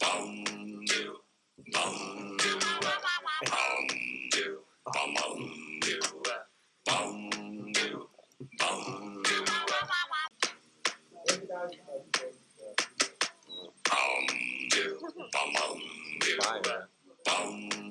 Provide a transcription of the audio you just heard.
Bum, Fire. Fire. Fire. Pew!